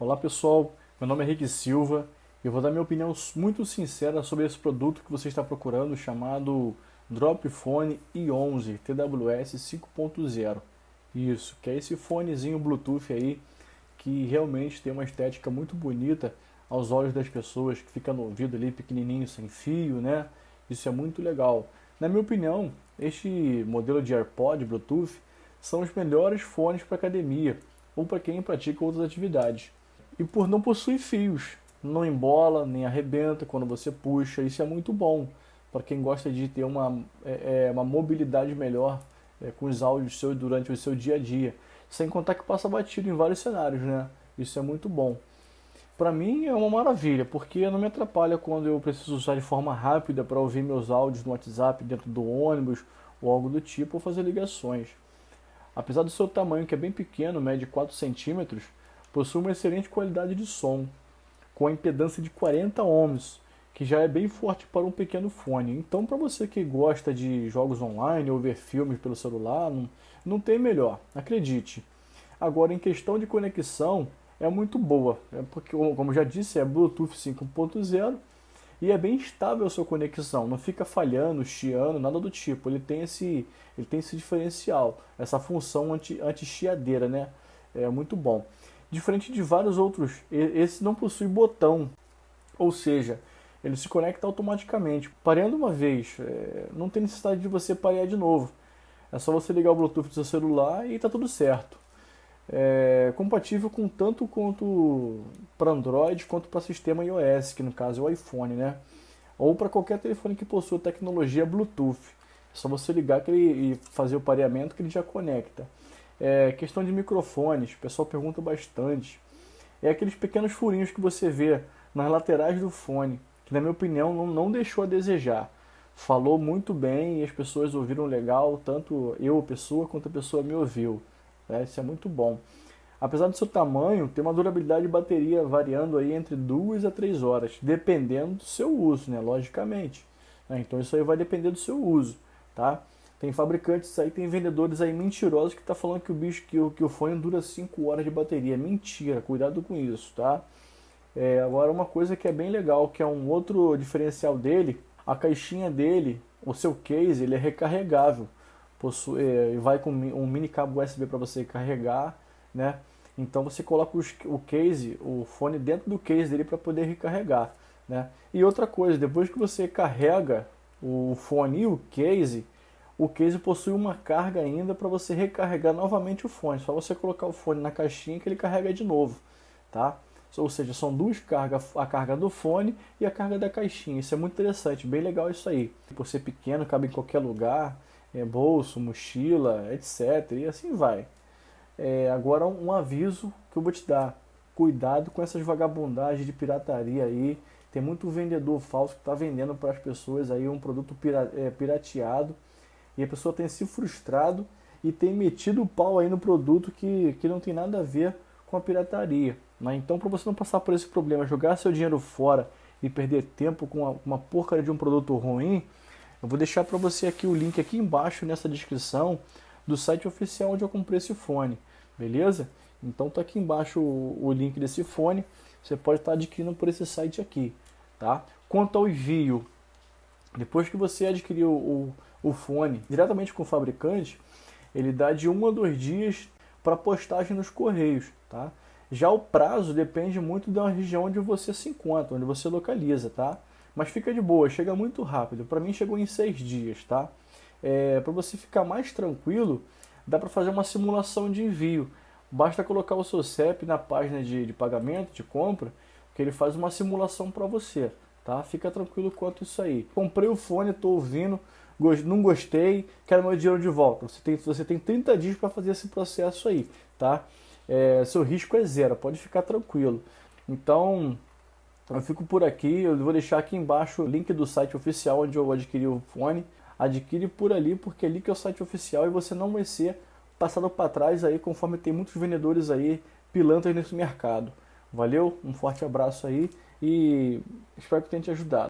Olá pessoal, meu nome é Rick Silva e eu vou dar minha opinião muito sincera sobre esse produto que você está procurando chamado Dropfone i11 TWS 5.0. Isso, que é esse fonezinho Bluetooth aí que realmente tem uma estética muito bonita aos olhos das pessoas, que fica no ouvido ali pequenininho, sem fio, né? Isso é muito legal. Na minha opinião, este modelo de AirPod Bluetooth são os melhores fones para academia ou para quem pratica outras atividades e por não possuir fios. Não embola, nem arrebenta quando você puxa, isso é muito bom para quem gosta de ter uma, é, é, uma mobilidade melhor é, com os áudios seus durante o seu dia a dia. Sem contar que passa batido em vários cenários, né? Isso é muito bom. Para mim é uma maravilha, porque não me atrapalha quando eu preciso usar de forma rápida para ouvir meus áudios no WhatsApp dentro do ônibus ou algo do tipo, ou fazer ligações. Apesar do seu tamanho, que é bem pequeno, mede 4 centímetros, possui uma excelente qualidade de som, com a impedância de 40 ohms, que já é bem forte para um pequeno fone. Então, para você que gosta de jogos online ou ver filmes pelo celular, não, não tem melhor, acredite. Agora, em questão de conexão, é muito boa, é porque, como já disse, é Bluetooth 5.0 e é bem estável a sua conexão, não fica falhando, chiando, nada do tipo. Ele tem esse, ele tem esse diferencial, essa função anti-chiadeira, anti né? É muito bom. Diferente de vários outros, esse não possui botão, ou seja, ele se conecta automaticamente. Pareando uma vez, é, não tem necessidade de você parear de novo. É só você ligar o Bluetooth do seu celular e está tudo certo. É compatível com tanto quanto para Android quanto para sistema iOS, que no caso é o iPhone, né? Ou para qualquer telefone que possua tecnologia Bluetooth. É só você ligar que ele, e fazer o pareamento que ele já conecta. É, questão de microfones, o pessoal pergunta bastante. É aqueles pequenos furinhos que você vê nas laterais do fone, que na minha opinião não, não deixou a desejar. Falou muito bem e as pessoas ouviram legal, tanto eu, pessoa, quanto a pessoa me ouviu. É, isso é muito bom. Apesar do seu tamanho, tem uma durabilidade de bateria variando aí entre 2 a 3 horas, dependendo do seu uso, né? logicamente. Né? Então isso aí vai depender do seu uso. Tá? Tem fabricantes aí, tem vendedores aí mentirosos que tá falando que o bicho, que o, que o fone dura 5 horas de bateria. Mentira, cuidado com isso, tá? É, agora uma coisa que é bem legal, que é um outro diferencial dele, a caixinha dele, o seu case, ele é recarregável. Possui, é, vai com um mini cabo USB para você carregar, né? Então você coloca os, o case, o fone dentro do case dele para poder recarregar, né? E outra coisa, depois que você carrega o fone e o case, o case possui uma carga ainda para você recarregar novamente o fone. Só você colocar o fone na caixinha que ele carrega de novo, tá? Ou seja, são duas cargas, a carga do fone e a carga da caixinha. Isso é muito interessante, bem legal isso aí. Por ser pequeno, cabe em qualquer lugar, é, bolso, mochila, etc. E assim vai. É, agora um aviso que eu vou te dar. Cuidado com essas vagabundagens de pirataria aí. Tem muito vendedor falso que está vendendo para as pessoas aí um produto é, pirateado e a pessoa tem se frustrado e tem metido o pau aí no produto que, que não tem nada a ver com a pirataria. Né? Então, para você não passar por esse problema, jogar seu dinheiro fora e perder tempo com uma, uma porcaria de um produto ruim, eu vou deixar para você aqui o link aqui embaixo nessa descrição do site oficial onde eu comprei esse fone, beleza? Então tá aqui embaixo o, o link desse fone, você pode estar tá adquirindo por esse site aqui, tá? Quanto ao envio, depois que você adquiriu o, o fone diretamente com o fabricante, ele dá de um a dois dias para postagem nos correios, tá? Já o prazo depende muito da região onde você se encontra, onde você localiza, tá? Mas fica de boa, chega muito rápido. Para mim chegou em seis dias, tá? É, para você ficar mais tranquilo, dá para fazer uma simulação de envio. Basta colocar o seu CEP na página de, de pagamento, de compra, que ele faz uma simulação para você, tá? Fica tranquilo quanto isso aí. Comprei o fone, estou ouvindo, não gostei, quero meu dinheiro de volta. Você tem, você tem 30 dias para fazer esse processo aí, tá? É, seu risco é zero, pode ficar tranquilo. Então, eu fico por aqui, eu vou deixar aqui embaixo o link do site oficial onde eu adquiri o fone. Adquire por ali, porque ali que é o site oficial e você não vai ser passado para trás aí, conforme tem muitos vendedores aí pilantras nesse mercado. Valeu, um forte abraço aí e espero que tenha te ajudado.